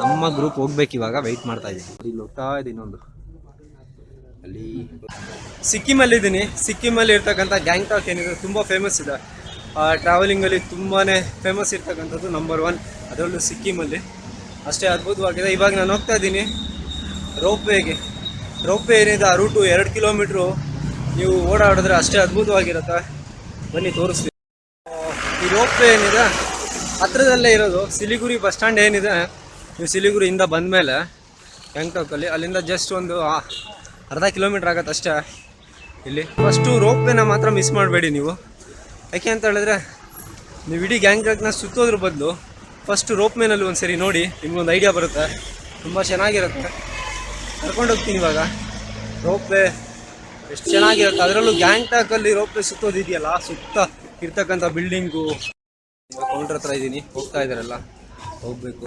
ನಮ್ಮ ಗ್ರೂಪ್ ಹೋಗ್ಬೇಕು ಇವಾಗ ವೆಯ್ಟ್ ಮಾಡ್ತಾ ಇದ್ದೀನಿ. ಇಲ್ಲಿ ಹೋಗ್ತಾ ಇದೆ ಇನ್ನೊಂದು ಅಲ್ಲಿ ಸಿಕ್ಕಿಮಲ್ಲಿ ಇದ್ದೀನಿ ಸಿಕ್ಕಿಮಲ್ಲಿ ಇರ್ತಕ್ಕಂಥ ಗ್ಯಾಂಗ್ಟಾಕ್ ಏನಿದೆ, ತುಂಬ ಫೇಮಸ್ ಇದೆ. ಟ್ರಾವೆಲಿಂಗಲ್ಲಿ ತುಂಬಾ ಫೇಮಸ್ ಇರ್ತಕ್ಕಂಥದ್ದು ನಂಬರ್ ಒನ್ ಅದರಲ್ಲೂ ಸಿಕ್ಕಿಮಲ್ಲಿ. ಅಷ್ಟೇ ಅದ್ಭುತವಾಗಿದೆ. ಇವಾಗ ನಾನು ಹೋಗ್ತಾ ಇದ್ದೀನಿ ರೋಪ್ವೇಗೆ. ರೋಪ್ವೇ ಏನಿದೆ, ಆ ರೂಟು ಎರಡು ಕಿಲೋಮೀಟ್ರು ನೀವು ಓಡಾಡಿದ್ರೆ ಅಷ್ಟೇ ಅದ್ಭುತವಾಗಿರುತ್ತೆ. ಬನ್ನಿ ತೋರಿಸ್ತೀವಿ ಈ ರೋಪ್ವೇ ಏನಿದೆ, ಹತ್ರದಲ್ಲೇ ಇರೋದು, ಸಿಲಿಗುರಿ ಬಸ್ ಸ್ಟ್ಯಾಂಡ್ ಏನಿದೆ ನೀವು ಸಿಲಿಗುರಿಯಿಂದ ಬಂದಮೇಲೆ ಗ್ಯಾಂಗ್ಟಾಕಲ್ಲಿ ಅಲ್ಲಿಂದ ಜಸ್ಟ್ ಒಂದು ಅರ್ಧ ಕಿಲೋಮೀಟ್ರ್ ಆಗತ್ತೆ ಅಷ್ಟೇ ಇಲ್ಲಿ. ಫಸ್ಟು ರೋಪ್ವೇನ ಮಾತ್ರ ಮಿಸ್ ಮಾಡಬೇಡಿ ನೀವು. ಯಾಕೆ ಅಂತ ಹೇಳಿದ್ರೆ, ನೀವು ಇಡೀ ಗ್ಯಾಂಗ್ಟಾಕ್ನ ಸುತ್ತೋದ್ರ ಬದಲು ಫಸ್ಟು ರೋಪ್ ಮೇನಲ್ಲಿ ಒಂದು ಸರಿ ನೋಡಿ ನಿಮ್ಗೊಂದು ಐಡಿಯಾ ಬರುತ್ತೆ. ತುಂಬ ಚೆನ್ನಾಗಿರುತ್ತೆ. ಕರ್ಕೊಂಡು ಹೋಗ್ತೀನಿ ಇವಾಗ. ರೋಪ್ವೇ ಎಷ್ಟು ಚೆನ್ನಾಗಿರುತ್ತೆ. ಅದರಲ್ಲೂ ಗ್ಯಾಂಗ್ಟಾಕಲ್ಲಿ ರೋಪ್ವೇ ಸುತ್ತೋದಿದೆಯಲ್ಲ, ಸುತ್ತ ಇರ್ತಕ್ಕಂಥ ಬಿಲ್ಡಿಂಗು ಕೌಂಟ್ರ್ ಹತ್ರ ಇದ್ದೀನಿ ಹೋಗ್ತಾ ಇದ್ದಾರಲ್ಲ ಹೋಗಬೇಕು.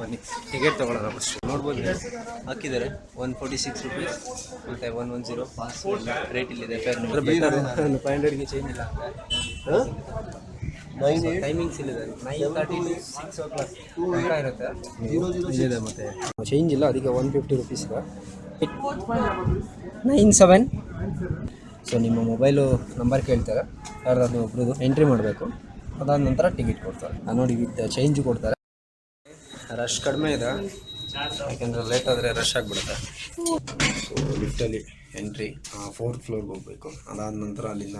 ಬನ್ನಿ. ಟಿಕೆಟ್ ತೊಗೊಳ್ಳೋಣ ಫಸ್ಟ್ ನೋಡ್ಬೋದು. ಹಾಕಿದ್ದಾರೆ. ಒನ್ ಫೋರ್ಟಿ ಸಿಕ್ಸ್ ರುಪೀಸ್ ಮತ್ತು one one zero pass rate ಇಲ್ಲಿದೆ. ಫೈವ್ ಹಂಡ್ರೆಡ್ಗೆ ಚೇಂಜ್ ಇಲ್ಲ. ಟೈಮಿಂಗ್ಸ್ ಇಲ್ಲಿದೆ. Nine thirty six o'clock ಇರುತ್ತೆ. ಇಲ್ಲಿದೆ ಮತ್ತು. ಚೇಂಜ್ ಇಲ್ಲ. ಅದಕ್ಕೆ ಒನ್ ಫಿಫ್ಟಿ ರುಪೀಸ್ ಇದೆ. ನೈನ್ ಸೆವೆನ್ ಸೊ ನಿಮ್ಮ ಮೊಬೈಲು ನಂಬರ್ ಕೇಳ್ತಾರೆ. ಯಾರ್ದಾದ್ರು ಒಬ್ರದ್ದು ಎಂಟ್ರಿ ಮಾಡಬೇಕು. ಅದಾದ ನಂತರ ಟಿಕೆಟ್ ಕೊಡ್ತಾರೆ. ನೋಡಿ ವಿತ್ ಚೇಂಜ್ ಕೊಡ್ತಾರೆ. ರಶ್ ಕಡಿಮೆ ಇದೆ. ಯಾಕೆಂದರೆ ಲೇಟ್ ಆದರೆ ರಶ್ ಆಗಿಬಿಡುತ್ತೆ. ಸೊ ಲಿಫ್ಟಲ್ಲಿ ಎಂಟ್ರಿ ಫೋರ್ತ್ ಫ್ಲೋರ್ಗೆ ಹೋಗಬೇಕು. ಅದಾದ ನಂತರ ಅಲ್ಲಿಂದ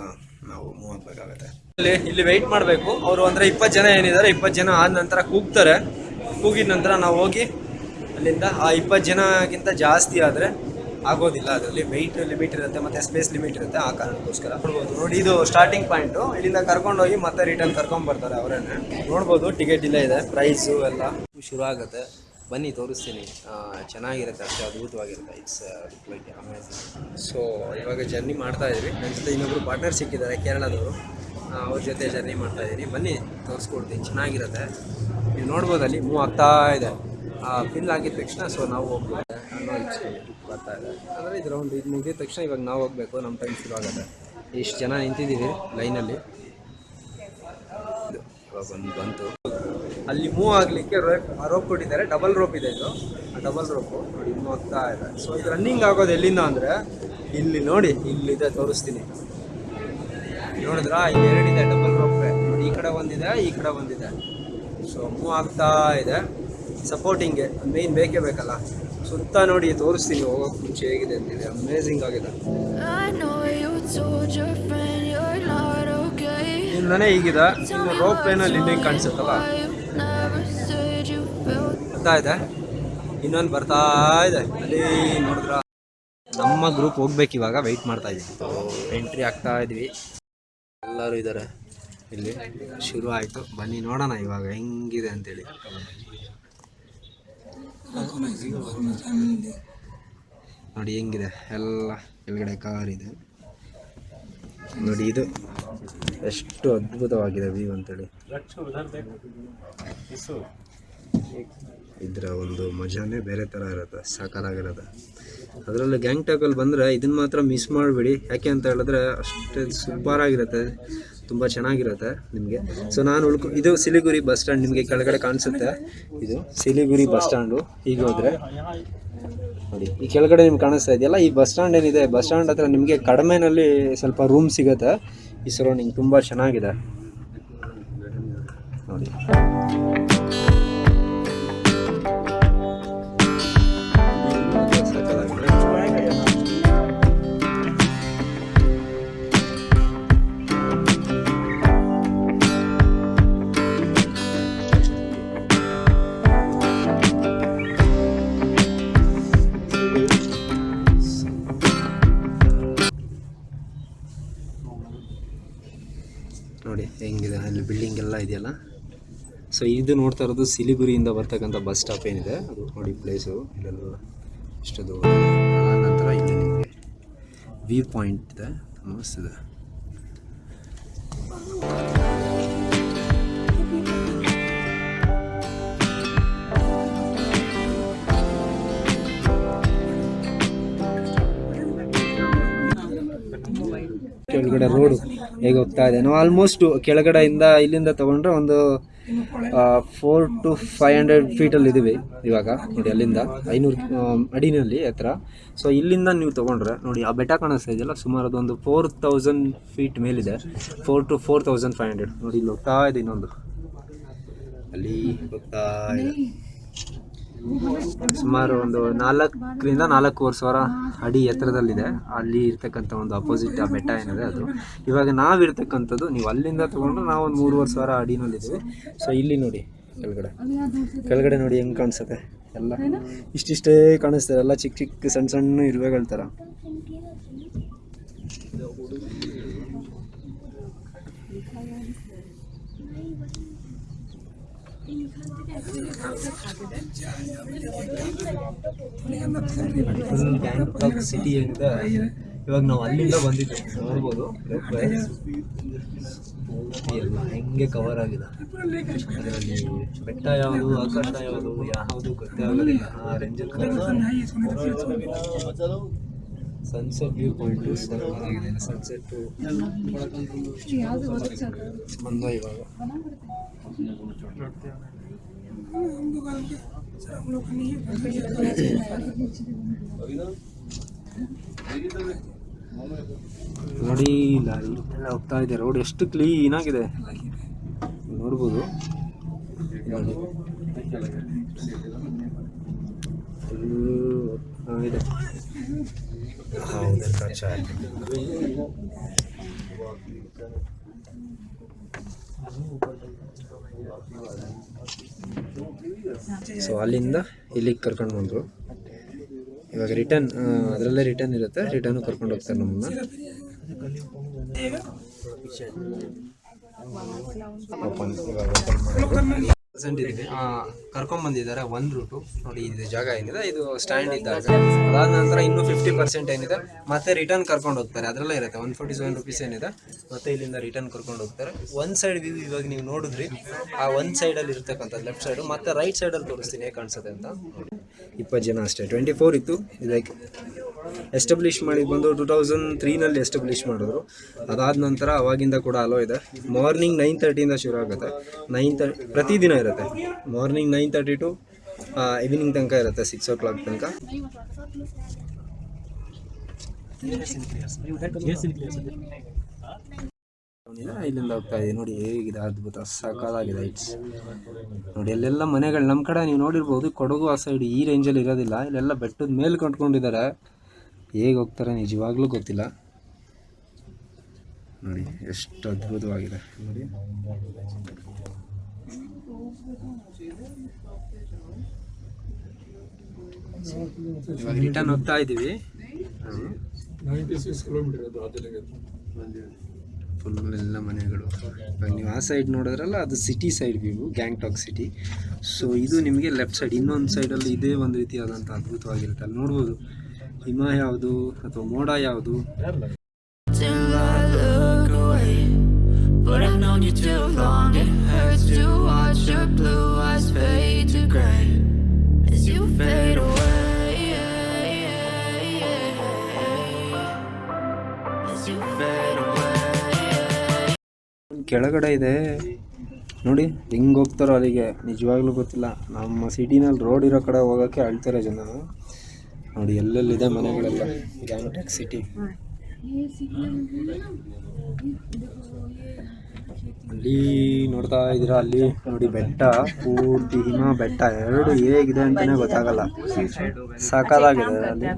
ನಾವು ಮೂವ್ ಆಗಬೇಕಾಗತ್ತೆ. ಇಲ್ಲಿ ಇಲ್ಲಿ ವೆಯ್ಟ್ ಮಾಡಬೇಕು. ಅವರು ಅಂದರೆ ಇಪ್ಪತ್ತು ಜನ ಏನಿದ್ದಾರೆ ಇಪ್ಪತ್ತು ಜನ ಆದ ನಂತರ ಕೂಗ್ತಾರೆ. ಕೂಗಿದ ನಂತರ ನಾವು ಹೋಗಿ ಅಲ್ಲಿಂದ, ಆ ಇಪ್ಪತ್ತು ಜನಕ್ಕಿಂತ ಜಾಸ್ತಿ ಆದರೆ ಆಗೋದಿಲ್ಲ. ಅದರಲ್ಲಿ ವೆಯ್ಟ್ ಲಿಮಿಟ್ ಇರುತ್ತೆ, ಮತ್ತು ಸ್ಪೇಸ್ ಲಿಮಿಟ್ ಇರುತ್ತೆ, ಆ ಕಾರಣಕ್ಕೋಸ್ಕರ. ನೋಡ್ಬೋದು. ನೋಡಿ, ಇದು ಸ್ಟಾರ್ಟಿಂಗ್ ಪಾಯಿಂಟು ಇಲ್ಲಿಂದ ಕರ್ಕೊಂಡೋಗಿ ಮತ್ತೆ ರಿಟರ್ನ್ ಕರ್ಕೊಂಡ್ ಬರ್ತಾರೆ ಅವರೇನೆ. ನೋಡ್ಬೋದು ಟಿಕೆಟ್ ಇಲ್ಲೇ ಇದೆ ಪ್ರೈಸು ಎಲ್ಲ. ಶುರು ಆಗುತ್ತೆ ಬನ್ನಿ, ತೋರಿಸ್ತೀನಿ. ಚೆನ್ನಾಗಿರುತ್ತೆ ಅಷ್ಟೇ, ಅದ್ಭುತವಾಗಿರುತ್ತೆ. ಇಟ್ಸ್ ಲೈಕ್ ಅಮೇಝಿಂಗ್ ಸೊ ಇವಾಗ ಜರ್ನಿ ಮಾಡ್ತಾ ಇದ್ವಿ. ನನ್ನ ಜೊತೆ ಇನ್ನೊಬ್ಬರು ಪಾರ್ಟ್ನರ್ ಸಿಕ್ಕಿದ್ದಾರೆ, ಕೇರಳದವರು. ಅವ್ರ ಜೊತೆ ಜರ್ನಿ ಮಾಡ್ತಾ ಇದ್ದೀನಿ ಬನ್ನಿ, ತೋರಿಸ್ಕೊಡ್ತೀನಿ. ಚೆನ್ನಾಗಿರುತ್ತೆ. ನೀವು ನೋಡ್ಬೋದು ಅಲ್ಲಿ ಮೂವ್ ಆಗ್ತಾ ಇದೆ. ಫಿಲ್ ಆಗಿದ ತಕ್ಷಣ ಸೊ ನಾವು ಹೋಗ್ಬೋದು. ಅನ್ನೋ ಬರ್ತಾ ಇದೆ. ಅಂದರೆ ಇದು ರೌಂಡ್ ಇದು ಮುಗಿದ ತಕ್ಷಣ ಇವಾಗ ನಾವು ಹೋಗಬೇಕು. ನಮ್ಮ ಟೈಮ್ ಶುರು ಆಗುತ್ತೆ. ಇಷ್ಟು ಜನ ನಿಂತಿದ್ದೀವಿ ಲೈನಲ್ಲಿ ಇವಾಗ ಒಂದು ಬಂತು. ಅಲ್ಲಿ ಮೂವ್ ಆಗಲಿಕ್ಕೆ ರೋಪ್ ರೋಪ್ ಕೊಟ್ಟಿದ್ದಾರೆ. ಡಬಲ್ ರೋಪ್ ಇದೆ ಇದು. ಆ ಡಬಲ್ ರೋಪು ನೋಡಿ ಮೂವ್ ಆಗ್ತಾ ಇದೆ. ಸೊ ಇದು ರನ್ನಿಂಗ್ ಆಗೋದು ಎಲ್ಲಿಂದ ಅಂದರೆ ಇಲ್ಲಿ ನೋಡಿ ಇಲ್ಲಿದೆ ತೋರಿಸ್ತೀನಿ. ನೋಡಿದ್ರಾ? ಇಲ್ಲಿ ಎರಡಿದೆ ಡಬಲ್ ರೋಪ್ ನೋಡಿ ಈ ಕಡೆ ಒಂದಿದೆ ಈ ಕಡೆ ಒಂದಿದೆ. ಸೊ ಮೂವ್ ಆಗ್ತಾ ಇದೆ. ಸಪೋರ್ಟಿಂಗ್ ಮೇನ್ ಬೇಕೇ ಬೇಕಲ್ಲ. ಸುತ್ತ ನೋಡಿ ತೋರಿಸ್ತೀನಿ ಹೋಗೋಕೆ ಮುಂಚೆ ಹೇಗಿದೆ ಅಂತಿದೆ ಅಮೇಝಿಂಗ್ ಆಗಿದೆ. ಇಂದನೇ ಈಗಿದೆ ಇನ್ನು ರೋಪ್ ವೇನಲ್ಲಿ ಇಲ್ಲಿ ಕಾಣಿಸುತ್ತಲ್ಲ. ಬರ್ತಾ ಇದೆ. ಇನ್ನೊಂದು ಬರ್ತಾ ಇದೆ. ಅಲ್ಲಿ ನೋಡಿದ್ರ? ನಮ್ಮ ಗ್ರೂಪ್ ಹೋಗ್ಬೇಕು ಇವಾಗ ವೆಯ್ಟ್ ಮಾಡ್ತಾ ಇದ್ದೀವಿ ಎಂಟ್ರಿ ಆಗ್ತಾ ಇದ್ವಿ. ಎಲ್ಲರೂ ಇದ್ದಾರೆ ಇಲ್ಲಿ ಶುರು ಆಯಿತು. ಬನ್ನಿ ನೋಡೋಣ ಇವಾಗ ಹೆಂಗಿದೆ ಅಂತೇಳಿ. ನೋಡಿ ಹೆಂಗಿದೆ. ಎಲ್ಲ ಕೆಳಗಡೆ ಕಾರ್ ಇದೆ. ನೋಡಿ ಇದು ಎಷ್ಟು ಅದ್ಭುತವಾಗಿದೆ ವ್ಯೂ ಅಂತೇಳಿ. ಇದರ ಒಂದು ಮಜಾನೇ ಬೇರೆ ಥರ ಇರುತ್ತೆ ಸಾಕಾಗಿರುತ್ತೆ ಅದರಲ್ಲಿ ಗ್ಯಾಂಗ್ ಟಾಕಲ್ಲಿ ಬಂದರೆ ಇದನ್ನು ಮಾತ್ರ ಮಿಸ್ ಮಾಡಬೇಡಿ. ಯಾಕೆ ಅಂತ ಹೇಳಿದ್ರೆ ಅಷ್ಟೇ ಸೂಪರ್ ಆಗಿರುತ್ತೆ ತುಂಬ ಚೆನ್ನಾಗಿರುತ್ತೆ ನಿಮಗೆ. ಸೊ ನಾನು ಉಳ್ಕೊ, ಇದು ಸಿಲಿಗುರಿ ಬಸ್ ಸ್ಟ್ಯಾಂಡ್ ನಿಮಗೆ ಕೆಳಗಡೆ ಕಾಣಿಸುತ್ತೆ. ಇದು ಸಿಲಿಗುರಿ ಬಸ್ ಸ್ಟ್ಯಾಂಡು ಹೀಗೆ ಹೋದರೆ, ನೋಡಿ, ಈ ಕೆಳಗಡೆ ನಿಮ್ಗೆ ಕಾಣಿಸ್ತಾ ಇದೆಯಲ್ಲ, ಈ ಬಸ್ ಸ್ಟ್ಯಾಂಡ್ ಏನಿದೆ? ಬಸ್ ಸ್ಟ್ಯಾಂಡ್ ಹತ್ರ ನಿಮಗೆ ಕಡಿಮೆನಲ್ಲಿ ಸ್ವಲ್ಪ ರೂಮ್ ಸಿಗುತ್ತೆ. ಈ ಸರೌಂಡಿಂಗ್ ತುಂಬ ಚೆನ್ನಾಗಿದೆ. ನೋಡಿ ಹೆಂಗಿದೆ, ಅಲ್ಲಿ ಬಿಲ್ಡಿಂಗ್ ಎಲ್ಲ ಇದೆಯಲ್ಲ? ಸೊ ಇದು ನೋಡ್ತಾ ಇರೋದು ಸಿಲಿಗುರಿಯಿಂದ ಬರ್ತಕ್ಕಂಥ ಬಸ್ ಸ್ಟಾಪ್ ಏನಿದೆ? ಅದು ನೋಡಿ ಪ್ಲೇಸು ಇಲ್ಲೆಲ್ಲ ಇಷ್ಟು ದೂರ ನಂತರ ಇಲ್ಲಿ ನಿಮಗೆ ವ್ಯೂ ಪಾಯಿಂಟ್ ಇದೆ. ಮಸ್ತ್ ಕೆಳಗಡೆ ರೋಡು ಹೇಗೆ ಹೋಗ್ತಾ ಇದೆ. ನಾವು ಆಲ್ಮೋಸ್ಟ್ ಕೆಳಗಡೆಯಿಂದ ಇಲ್ಲಿಂದ ತಗೊಂಡ್ರೆ ಒಂದು ಫೋರ್ ಟು ಫೈವ್ ಹಂಡ್ರೆಡ್ ಫೀಟಲ್ಲಿ ಇದ್ದೀವಿ ಇವಾಗ. ನೋಡಿ, ಅಲ್ಲಿಂದ ಐನೂರು ಅಡಿನಲ್ಲಿ ಹತ್ರ ಸೊ ಇಲ್ಲಿಂದ ನೀವು ತೊಗೊಂಡ್ರೆ, ನೋಡಿ, ಆ ಬೆಟ್ಟ ಕಾಣಿಸ್ತಾ ಇದೆಯಲ್ಲ ಸುಮಾರು ಅದೊಂದು ಫೋರ್ ತೌಸಂಡ್ ಫೀಟ್ ಮೇಲಿದೆ. Four to four thousand five hundred ನೋಡಿ, ಇಲ್ಲಿ ಹೋಗ್ತಾ ಇದೆ ಇನ್ನೊಂದು. ಅಲ್ಲಿ ಹೋಗ್ತಾ ಇದೆ. ಸುಮಾರು ಒಂದು ನಾಲ್ಕರಿಂದ ನಾಲ್ಕೂವರೆ ಸಾವಿರ ಅಡಿ ಎತ್ತರದಲ್ಲಿದೆ. ಅಲ್ಲಿ ಇರ್ತಕ್ಕಂಥ ಒಂದು ಅಪೋಸಿಟ್ ಆ ಬೆಟ್ಟ ಏನಿದೆ ಅದು. ಇವಾಗ ನಾವಿರ್ತಕ್ಕಂಥದ್ದು ನೀವು ಅಲ್ಲಿಂದ ತೊಗೊಂಡ್ರೆ ನಾವು ಒಂದು ಮೂರುವರೆ ಸಾವಿರ ಅಡಿನಲ್ಲಿದ್ದೀವಿ ಸೊ ಇಲ್ಲಿ ನೋಡಿ ಕೆಳಗಡೆ. ಕೆಳಗಡೆ ನೋಡಿ ಹೆಂಗೆ ಕಾಣಿಸುತ್ತೆ? ಎಲ್ಲ ಇಷ್ಟಿಷ್ಟೇ ಕಾಣಿಸ್ತಾರೆ. ಎಲ್ಲ ಚಿಕ್ಕ ಚಿಕ್ಕ ಸಣ್ಣ ಸಣ್ಣ ಇರುವೆಗಳ ಥರ. ಗ್ಯಾಂಗ್ಟಾಕ್ ಸಿಟಿ ಅಂತ ಇವಾಗ ನಾವು ಅಲ್ಲಿಂದ ಬಂದಿದ್ದು ನೋಡ್ಬೋದು. ಎಲ್ಲ ಹೆಂಗೆ ಕವರ್ ಆಗಿದೆ. ಅದರಲ್ಲಿ ಬೆಟ್ಟ ಯಾವುದು, ಆಕಾಶ ಯಾವುದು ಯಾವುದು ಗೊತ್ತೇ ಆಗೋದಿಲ್ಲ. ಆ ರೇಂಜಲ್ಲಿ ಸನ್ಸೆಟ್ ವ್ಯೂ ಪಾಯಿಂಟ್ ಆಗಿದೆ. ಸನ್ಸೆಟ್ಟು ಬಂದ ಇವಾಗ. ನೋಡಿ ಇಲ್ಲ ಎಲ್ಲ ಹೋಗ್ತಾ ಇದೆ. ರೋಡ್ ಎಷ್ಟು ಕ್ಲೀನ್ ಆಗಿದೆ. ನೋಡ್ಬೋದು. ಇದೆ ಹೌದು. ಕಚ್ಚಾ ಸೊ ಅಲ್ಲಿಂದ ಇಲ್ಲಿಗೆ ಕರ್ಕೊಂಡು ಬಂದರು. ಇವಾಗ ರಿಟರ್ನ್ ಅದರಲ್ಲೇ ರಿಟರ್ನ್ ಇರುತ್ತೆ. ರಿಟರ್ನು ಕರ್ಕೊಂಡು ಹೋಗ್ತಾರೆ ನಮ್ಮನ್ನ. ಓಪನ್ ಇವಾಗ ಓಪನ್ ಪ್ರೆಸೆಂಟ್ ಇದ್ದೀವಿ. ಕರ್ಕೊಂಡ್ ಬಂದಿದ್ದಾರೆ ಒನ್ ರೂಟು ನೋಡಿ ಇದು ಜಾಗ ಏನಿದೆ ಇದು ಸ್ಟ್ಯಾಂಡ್ ಇದ್ದಾಗ. ಅದಾದ ನಂತರ ಇನ್ನೂ ಫಿಫ್ಟಿ ಪರ್ಸೆಂಟ್ ಏನಿದೆ. ಮತ್ತೆ ರಿಟರ್ನ್ ಕರ್ಕೊಂಡು ಹೋಗ್ತಾರೆ. ಅದರಲ್ಲೇ ಇರುತ್ತೆ. ಒನ್ ಫೋರ್ಟಿ ಸೆವೆನ್ ರುಪೀಸ್ ಏನಿದೆ. ಮತ್ತೆ ಇಲ್ಲಿಂದ ರಿಟರ್ನ್ ಕರ್ಕೊಂಡು ಹೋಗ್ತಾರೆ. ಒಂದು ಸೈಡ್ ವ್ಯೂ ಇವಾಗ ನೀವು ನೋಡಿದ್ರಿ. ಆ ಒಂದು ಸೈಡಲ್ಲಿ ಇರ್ತಕ್ಕಂಥದ್ದು ಲೆಫ್ಟ್ ಸೈಡು ಮತ್ತೆ ರೈಟ್ ಸೈಡಲ್ಲಿ ತೋರಿಸ್ತೀನಿ ಹೇಗೆ ಕಾಣಿಸುತ್ತೆ ಅಂತ. ನೋಡಿ ಇಪ್ಪತ್ತು ಜನ ಅಷ್ಟೇ. ಟ್ವೆಂಟಿ ಫೋರ್ ಇತ್ತು ಲೈಕ್ ಎಸ್ಟಾಬ್ಲಿಷ್ ಮಾಡಿ ಬಂದು ಟೂ ತೌಸಂಡ್ ತ್ರೀನಲ್ಲಿ ಎಸ್ಟಾಬ್ಲಿಷ್ ಮಾಡಿದ್ರು. ಅದಾದ ನಂತರ ಅವಾಗಿಂದ ಕೂಡ ಅಲೋ ಇದೆ. ಮಾರ್ನಿಂಗ್ ನೈನ್ ತರ್ಟಿಯಿಂದ ಶುರು ಆಗುತ್ತೆ. ನೈನ್ ತರ್ಟಿ ಪ್ರತಿದಿನ ಇರುತ್ತೆ. Morning nine thirty to evening ತನಕ ಇರುತ್ತೆ ಸಿಕ್ಸ್ ಓ ಕ್ಲಾಕ್ ತನಕ ಇಲ್ಲಿಂದ ಹೋಗ್ತಾ ಇದೆ ನೋಡಿ ಹೇಗಿದೆ, ಅದ್ಭುತ ಸಕಾಲಾಗಿದೆ ಇಟ್ಸ್ ನೋಡಿ, ಅಲ್ಲೆಲ್ಲ ಮನೆಗಳು ನಮ್ಮ ಕಡೆ ನೀವು ನೋಡಿರ್ಬೋದು, ಕೊಡಗು ಆ ಸೈಡ್ ಈ ರೇಂಜಲ್ಲಿ ಇರೋದಿಲ್ಲ. ಇಲ್ಲೆಲ್ಲ ಬೆಟ್ಟದ ಮೇಲೆ ಕಟ್ಕೊಂಡಿದ್ದಾರೆ. ಹೇಗೆ ಹೋಗ್ತಾರೆ ನಿಜವಾಗ್ಲೂ ಗೊತ್ತಿಲ್ಲ. ನೋಡಿ ಎಷ್ಟು ಅದ್ಭುತವಾಗಿದೆ. ನೋಡಿ. ಇವಾಗ ರಿಟರ್ನ್ ಹೋಗ್ತಾ ಇದ್ದೀವಿ. ಫುಲ್ ಎಲ್ಲ ಮನೆಗಳು. ಇವಾಗ ನೀವು ಆ ಸೈಡ್ ನೋಡಿದ್ರಲ್ಲ ಅದು city side view Gangtok city so ಇದು ನಿಮಗೆ ಲೆಫ್ಟ್ ಸೈಡ್ ಇನ್ನೊಂದು ಸೈಡಲ್ಲಿ ಇದೇ ಒಂದು ರೀತಿಯಾದಂಥ ಅದ್ಭುತವಾಗಿರುತ್ತೆ. ಅಲ್ಲಿ ನೋಡ್ಬೋದು. ಹಿಮ ಯಾವುದು ಅಥವಾ ಮೋಡ ಯಾವುದು? ಕೆಳಗಡೆ ಇದೆ. ನೋಡಿ, ಹೆಂಗ್ ಹೋಗ್ತಾರೋ ಅಲ್ಲಿಗೆ. ನಿಜವಾಗ್ಲೂ ಗೊತ್ತಿಲ್ಲ. ನಮ್ಮ ಸಿಟಿನಲ್ಲಿ ರೋಡ್ ಇರೋ ಕಡೆ ಹೋಗಕ್ಕೆ ಅಳ್ತಾರೆ ಜನ ನೋಡಿ ಎಲ್ಲೆಲ್ಲಿದೆ ಮನೆಗಳೆಲ್ಲ? ಗ್ಯಾಂಗ್ಟಾಕ್ ಸಿಟಿ ಅಲ್ಲಿ ನೋಡ್ತಾ ಇದ್ದೀರಾ? ಅಲ್ಲಿ ನೋಡಿ ಬೆಟ್ಟ ಪೂರ್ತಿ ಹಿಮ ಬೆಟ್ಟ ಎರಡು ಹೇಗಿದೆ ಅಂತಾನೆ ಗೊತ್ತಾಗಲ್ಲ. ಸಾಕಾಗಿದೆ ಅಲ್ಲಿ.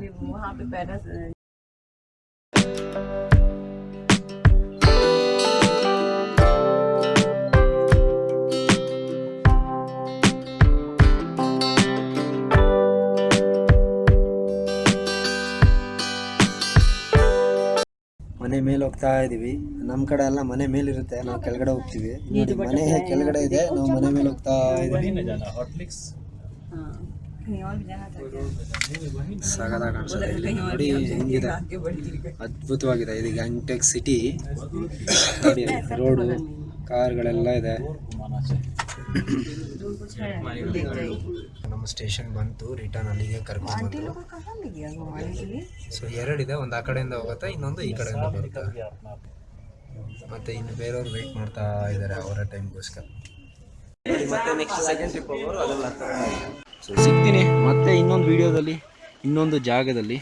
ಹೋಗ್ತಾ ಇದೀವಿ. ನಮ್ಮ ಕಡೆ ಎಲ್ಲ ಮನೆ ಮೇಲಿರುತ್ತೆ. ನಾವು ಕೆಳಗಡೆ ಹೋಗ್ತೀವಿ. ನೋಡಿ ಮನೆ ಕೆಳಗಡೆ ಇದೆ. ನಾವು ಮನೆ ಮೇಲೆ ಹೋಗ್ತಾ ಇದೀವಿ. ಸಗದ ಕಾಣಿಸುತ್ತೆ ಇಲ್ಲಿ ನೋಡಿ ಹೆಂಗಿದೆ. ಅದ್ಭುತವಾಗಿದೆ. ಇದು ಗ್ಯಾಂಗ್ಟೆಕ್ ಸಿಟಿ ನೋಡಿ ರೋಡು ಕಾರ್ಗಳೆಲ್ಲ ಇದೆ. ನಮ್ಮ ಸ್ಟೇಷನ್ ಬಂತು ರಿಟರ್ನ್ ಅಲ್ಲಿಗೆ ಕರ್ಕೊಂಡು ಬಂತು ಸೊ ಎರಡಿದೆ ಒಂದು ಆ ಕಡೆಯಿಂದ ಹೋಗುತ್ತೆ ಇನ್ನೊಂದು ಈ ಕಡೆಯಿಂದ ಬರುತ್ತೆ. ಮತ್ತೆ ಇನ್ನು ಬೇರೆಯವ್ರು ವೆಯ್ಟ್ ಮಾಡ್ತಾ ಇದ್ದಾರೆ ಅವರ ಟೈಮ್ಗೋಸ್ಕರ ಮತ್ತೆ ನೆಕ್ಸ್ಟ್ ಸೆಕೆಂಡ್ ಟ್ರಿಪ್ ಹೋಗೋರು ಅದೆಲ್ಲ ಸೊ ಸಿಗ್ತೀನಿ. ಮತ್ತೆ ಇನ್ನೊಂದು ವಿಡಿಯೋದಲ್ಲಿ ಇನ್ನೊಂದು ಜಾಗದಲ್ಲಿ.